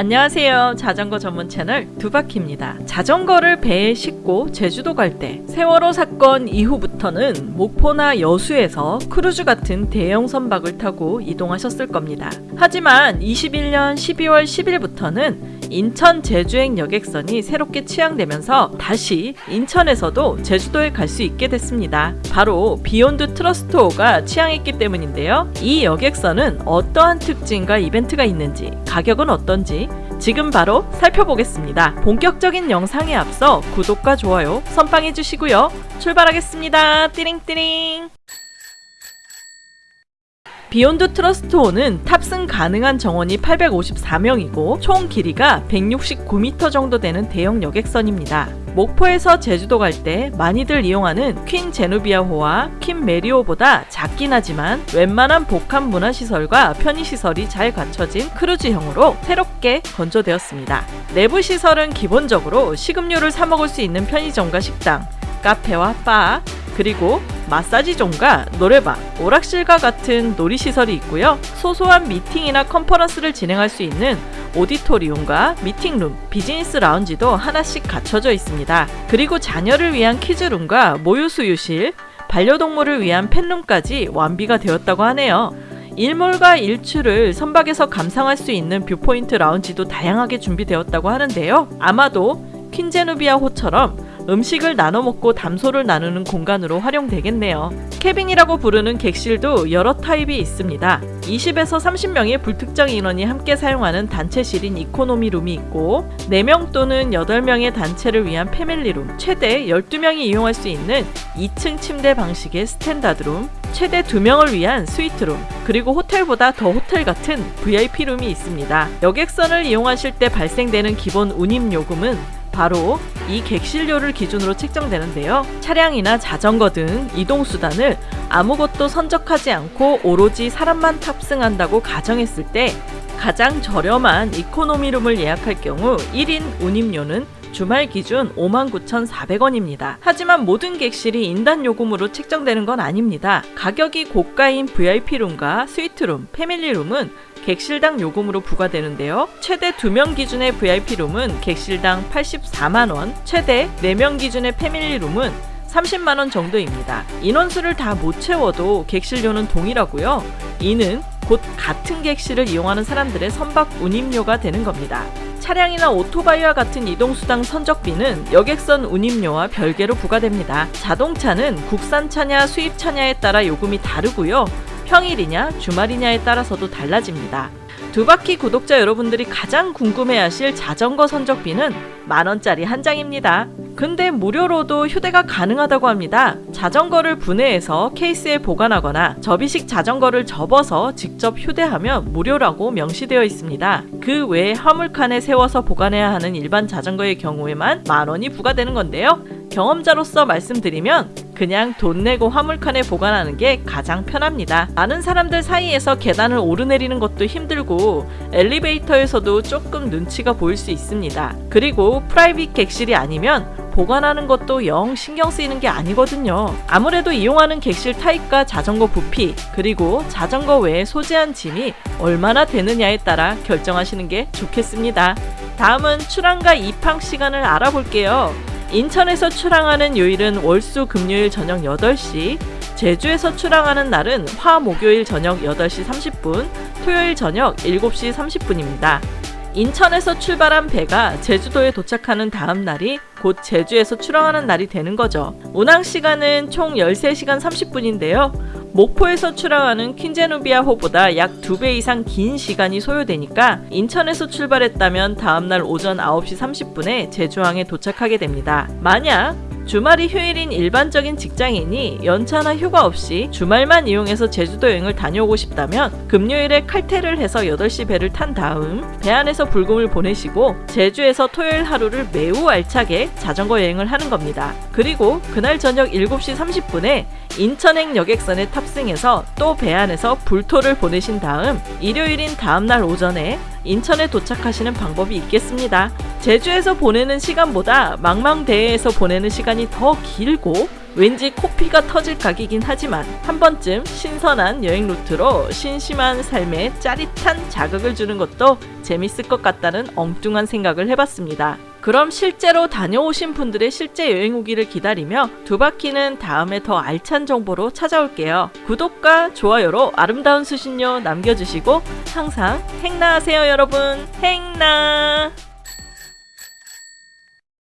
안녕하세요. 자전거 전문 채널 두바키입니다. 자전거를 배에 싣고 제주도 갈 때 세월호 사건 이후부터는 목포나 여수에서 크루즈 같은 대형 선박을 타고 이동하셨을 겁니다. 하지만 21년 12월 10일부터는 인천 제주행 여객선이 새롭게 취항되면서 다시 인천에서도 제주도에 갈 수 있게 됐습니다. 바로 비욘드 트러스트호가 취항했기 때문인데요. 이 여객선은 어떠한 특징과 이벤트가 있는지, 가격은 어떤지 지금 바로 살펴보겠습니다. 본격적인 영상에 앞서 구독과 좋아요 선빵해 주시고요. 출발하겠습니다. 띠링띠링. 비욘드 트러스트호는 탑승 가능한 정원이 854명이고 총 길이가 169m 정도 되는 대형 여객선입니다. 목포에서 제주도 갈 때 많이들 이용하는 퀸 제누비아호와 퀸 메리호보다 작긴 하지만 웬만한 복합 문화시설과 편의시설이 잘 갖춰진 크루즈형으로 새롭게 건조되었습니다. 내부 시설은 기본적으로 식음료를 사 먹을 수 있는 편의점과 식당, 카페와 바, 그리고 마사지존과 노래방, 오락실과 같은 놀이시설이 있고요. 소소한 미팅이나 컨퍼런스를 진행할 수 있는 auditorium과 meeting room, 비즈니스 라운지도 하나씩 갖춰져 있습니다. 그리고 자녀를 위한 kids room과 모유수유실, 반려동물을 위한 pet room까지 완비가 되었다고 하네요. 일몰과 일출을 선박에서 감상할 수 있는 viewpoint 라운지도 다양하게 준비되었다고 하는데요. 아마도 퀸제누비아 호처럼 음식을 나눠 먹고 담소를 나누는 공간으로 활용되겠네요. 캐빈이라고 부르는 객실도 여러 타입이 있습니다. 20에서 30명의 불특정 인원이 함께 사용하는 단체실인 economy room이 있고 4명 또는 8명의 단체를 위한 family room, 최대 12명이 이용할 수 있는 2층 침대 방식의 standard room, 최대 2명을 위한 스위트 룸, 그리고 호텔보다 더 호텔 같은 VIP룸이 있습니다. 여객선을 이용하실 때 발생되는 기본 운임 요금은 바로 이 객실료를 기준으로 책정되는데요. 차량이나 자전거 등 이동수단을 아무것도 선적하지 않고 오로지 사람만 탑승한다고 가정했을 때 가장 저렴한 이코노미룸을 예약할 경우 1인 운임료는 주말 기준 59,400원입니다. 하지만 모든 객실이 인단 요금으로 책정되는 건 아닙니다. 가격이 고가인 VIP룸과 스위트룸, 패밀리룸은 객실당 요금으로 부과되는데요. 최대 2명 기준의 VIP룸은 객실당 84만원, 최대 4명 기준의 패밀리룸은 30만원 정도입니다. 인원수를 다 못 채워도 객실료는 동일하고요. 이는 곧 같은 객실을 이용하는 사람들의 선박 운임료가 되는 겁니다. 차량이나 오토바이와 같은 이동수당 선적비는 여객선 운임료와 별개로 부과됩니다. 자동차는 국산차냐 수입차냐에 따라 요금이 다르고요. 평일이냐 주말이냐에 따라서도 달라집니다. 두바퀴 구독자 여러분들이 가장 궁금해하실 자전거 선적비는 만원짜리 한 장입니다. 근데 무료로도 휴대가 가능하다고 합니다. 자전거를 분해해서 케이스에 보관하거나 접이식 자전거를 접어서 직접 휴대하면 무료라고 명시되어 있습니다. 그 외에 화물칸에 세워서 보관해야 하는 일반 자전거의 경우에만 만원이 부과되는 건데요. 경험자로서 말씀드리면 그냥 돈 내고 화물칸에 보관하는 게 가장 편합니다. 많은 사람들 사이에서 계단을 오르내리는 것도 힘들고 엘리베이터에서도 조금 눈치가 보일 수 있습니다. 그리고 private 객실이 아니면 보관하는 것도 영 신경 쓰이는 게 아니거든요. 아무래도 이용하는 객실 타입과 자전거 부피, 그리고 자전거 외에 소지한 짐이 얼마나 되느냐에 따라 결정하시는 게 좋겠습니다. 다음은 출항과 입항 시간을 알아볼게요. 인천에서 출항하는 요일은 월수 금요일 저녁 8시, 제주에서 출항하는 날은 화 목요일 저녁 8시 30분, 토요일 저녁 7시 30분입니다. 인천에서 출발한 배가 제주도에 도착하는 다음 날이 곧 제주에서 출항하는 날이 되는 거죠. 운항 시간은 총 13시간 30분인데요. 목포에서 출항하는 퀸제누비아 호보다 약두배 이상 긴 시간이 소요되니까 인천에서 출발했다면 다음날 오전 9시 30분에 제주항에 도착하게 됩니다. 만약 주말이 휴일인 일반적인 직장인이 연차나 휴가 없이 주말만 이용해서 제주도 여행을 다녀오고 싶다면 금요일에 칼퇴를 해서 8시 배를 탄 다음 배 안에서 불금을 보내시고 제주에서 토요일 하루를 매우 알차게 자전거 여행을 하는 겁니다. 그리고 그날 저녁 7시 30분에 인천행 여객선에 탑승해서 또 배 안에서 불토를 보내신 다음 일요일인 다음날 오전에 인천에 도착하시는 방법이 있겠습니다. 제주에서 보내는 시간보다 망망대해에서 보내는 시간이 더 길고 왠지 코피가 터질 각이긴 하지만 한 번쯤 신선한 여행 루트로 심심한 삶에 짜릿한 자극을 주는 것도 재밌을 것 같다는 엉뚱한 생각을 해봤습니다. 그럼 실제로 다녀오신 분들의 실제 여행 후기를 기다리며 두 바퀴는 다음에 더 알찬 정보로 찾아올게요. 구독과 좋아요로 아름다운 수신료 남겨주시고 항상 행나하세요 여러분 행나